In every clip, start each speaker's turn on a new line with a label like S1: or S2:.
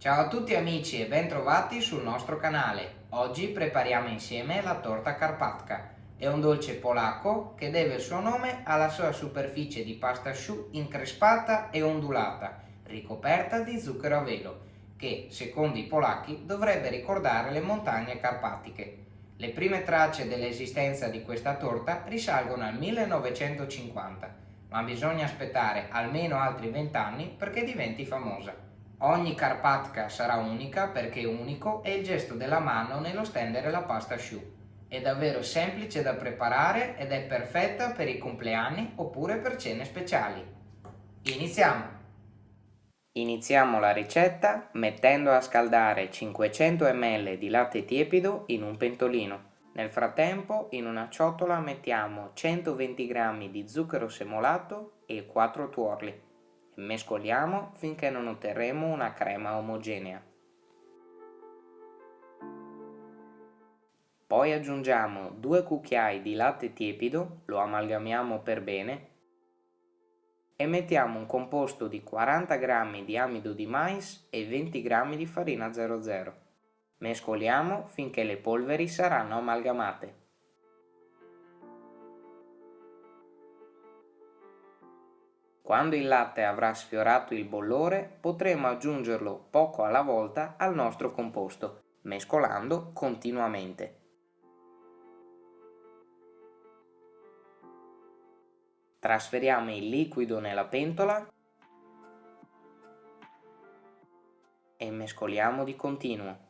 S1: Ciao a tutti amici e bentrovati sul nostro canale. Oggi prepariamo insieme la torta carpatka. È un dolce polacco che deve il suo nome alla sua superficie di pasta asciù increspata e ondulata, ricoperta di zucchero a velo, che, secondo i polacchi, dovrebbe ricordare le montagne carpatiche. Le prime tracce dell'esistenza di questa torta risalgono al 1950, ma bisogna aspettare almeno altri 20 anni perché diventi famosa. Ogni carpatka sarà unica perché unico è il gesto della mano nello stendere la pasta asciù. È davvero semplice da preparare ed è perfetta per i compleanni oppure per cene speciali. Iniziamo! Iniziamo la ricetta mettendo a scaldare 500 ml di latte tiepido in un pentolino. Nel frattempo in una ciotola mettiamo 120 g di zucchero semolato e 4 tuorli. Mescoliamo finché non otterremo una crema omogenea. Poi aggiungiamo 2 cucchiai di latte tiepido, lo amalgamiamo per bene e mettiamo un composto di 40 g di amido di mais e 20 g di farina 00. Mescoliamo finché le polveri saranno amalgamate. Quando il latte avrà sfiorato il bollore potremo aggiungerlo poco alla volta al nostro composto, mescolando continuamente. Trasferiamo il liquido nella pentola e mescoliamo di continuo.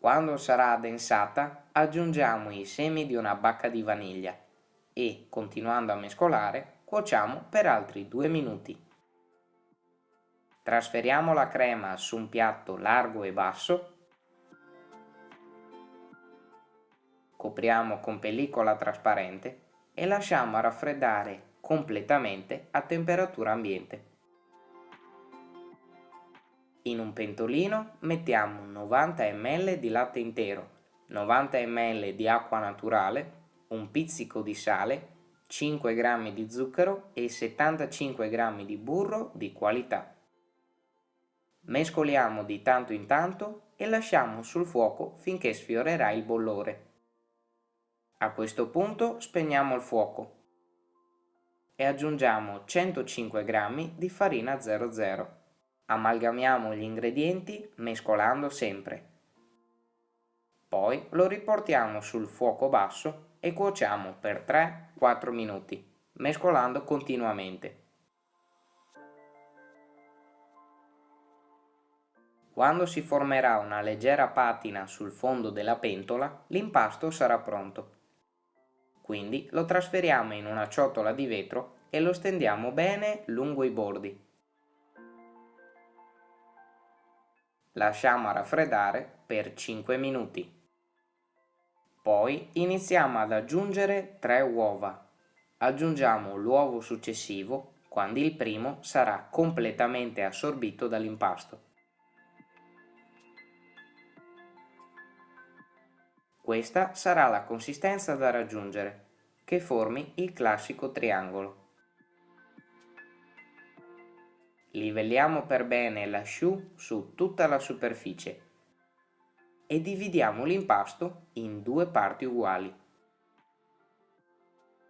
S1: Quando sarà addensata aggiungiamo i semi di una bacca di vaniglia e, continuando a mescolare, cuociamo per altri 2 minuti. Trasferiamo la crema su un piatto largo e basso, copriamo con pellicola trasparente e lasciamo raffreddare completamente a temperatura ambiente. In un pentolino mettiamo 90 ml di latte intero, 90 ml di acqua naturale, un pizzico di sale, 5 g di zucchero e 75 g di burro di qualità. Mescoliamo di tanto in tanto e lasciamo sul fuoco finché sfiorerà il bollore. A questo punto spegniamo il fuoco e aggiungiamo 105 g di farina 00. Amalgamiamo gli ingredienti mescolando sempre. Poi lo riportiamo sul fuoco basso e cuociamo per 3-4 minuti, mescolando continuamente. Quando si formerà una leggera patina sul fondo della pentola, l'impasto sarà pronto. Quindi lo trasferiamo in una ciotola di vetro e lo stendiamo bene lungo i bordi. Lasciamo raffreddare per 5 minuti. Poi iniziamo ad aggiungere 3 uova. Aggiungiamo l'uovo successivo quando il primo sarà completamente assorbito dall'impasto. Questa sarà la consistenza da raggiungere, che formi il classico triangolo. Livelliamo per bene l'asciù su tutta la superficie e dividiamo l'impasto in due parti uguali.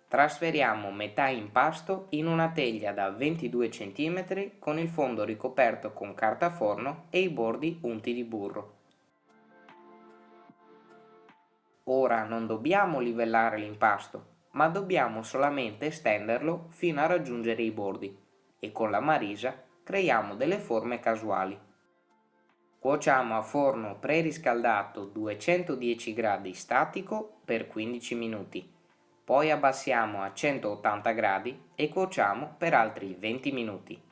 S1: Trasferiamo metà impasto in una teglia da 22 cm con il fondo ricoperto con carta forno e i bordi unti di burro. Ora non dobbiamo livellare l'impasto, ma dobbiamo solamente stenderlo fino a raggiungere i bordi e con la marisa creiamo delle forme casuali. Cuociamo a forno preriscaldato 210 gradi statico per 15 minuti, poi abbassiamo a 180 gradi e cuociamo per altri 20 minuti.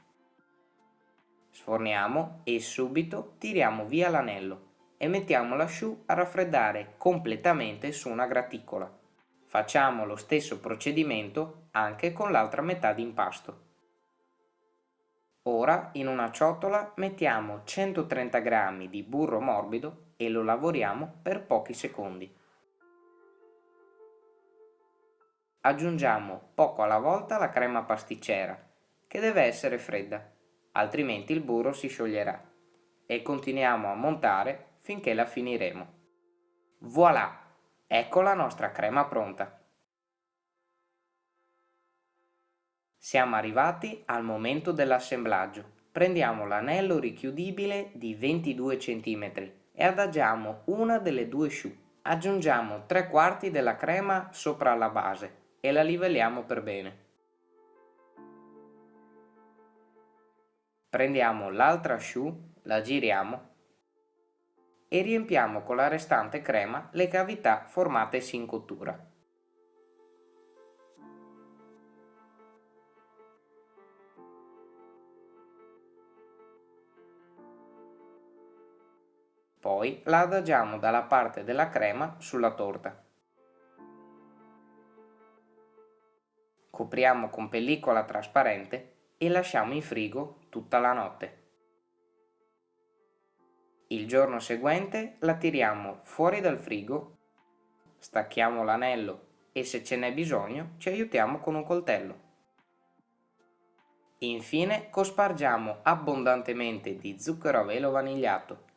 S1: Sforniamo e subito tiriamo via l'anello e mettiamo l'asciù a raffreddare completamente su una graticola. Facciamo lo stesso procedimento anche con l'altra metà di impasto. Ora in una ciotola mettiamo 130 g di burro morbido e lo lavoriamo per pochi secondi. Aggiungiamo poco alla volta la crema pasticcera che deve essere fredda, altrimenti il burro si scioglierà. E continuiamo a montare finché la finiremo. Voilà! Ecco la nostra crema pronta. Siamo arrivati al momento dell'assemblaggio. Prendiamo l'anello richiudibile di 22 cm e adagiamo una delle due sciù. Aggiungiamo 3 quarti della crema sopra la base e la livelliamo per bene. Prendiamo l'altra sciù, la giriamo e riempiamo con la restante crema le cavità formatesi in cottura. Poi la adagiamo dalla parte della crema sulla torta. Copriamo con pellicola trasparente e lasciamo in frigo tutta la notte. Il giorno seguente la tiriamo fuori dal frigo, stacchiamo l'anello e se ce n'è bisogno ci aiutiamo con un coltello. Infine cospargiamo abbondantemente di zucchero a velo vanigliato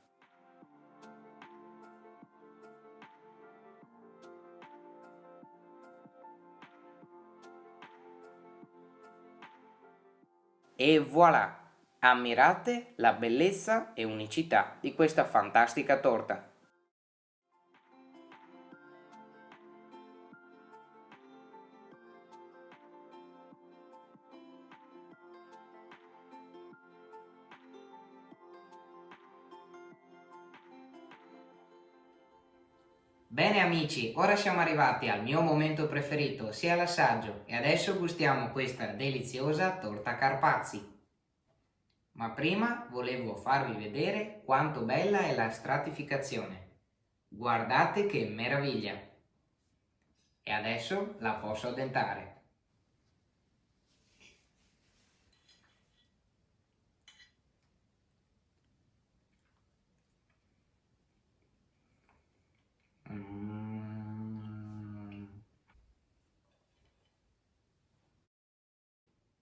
S1: E voilà! Ammirate la bellezza e unicità di questa fantastica torta. Bene amici, ora siamo arrivati al mio momento preferito, sia l'assaggio, e adesso gustiamo questa deliziosa torta Carpazzi. Ma prima volevo farvi vedere quanto bella è la stratificazione. Guardate che meraviglia! E adesso la posso addentare.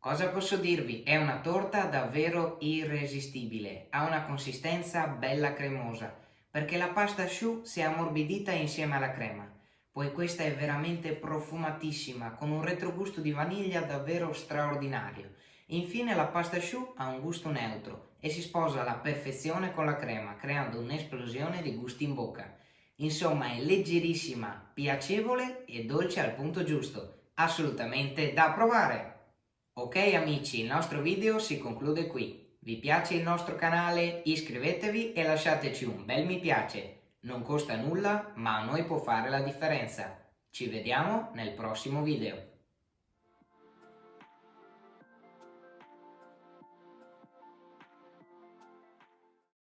S1: Cosa posso dirvi? È una torta davvero irresistibile, ha una consistenza bella cremosa, perché la pasta choux si è ammorbidita insieme alla crema. Poi questa è veramente profumatissima, con un retrogusto di vaniglia davvero straordinario. Infine la pasta choux ha un gusto neutro e si sposa alla perfezione con la crema, creando un'esplosione di gusti in bocca. Insomma è leggerissima, piacevole e dolce al punto giusto. Assolutamente da provare! Ok amici, il nostro video si conclude qui. Vi piace il nostro canale? Iscrivetevi e lasciateci un bel mi piace. Non costa nulla, ma a noi può fare la differenza. Ci vediamo nel prossimo video.